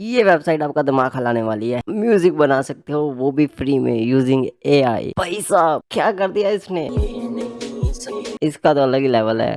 ये वेबसाइट आपका दिमाग हलाने वाली है। म्यूज़िक बना सकते हो, वो भी फ्री में यूजिंग ए आई भाई साहब, क्या कर दिया इसने? इसका तो अलग ही लेवल है।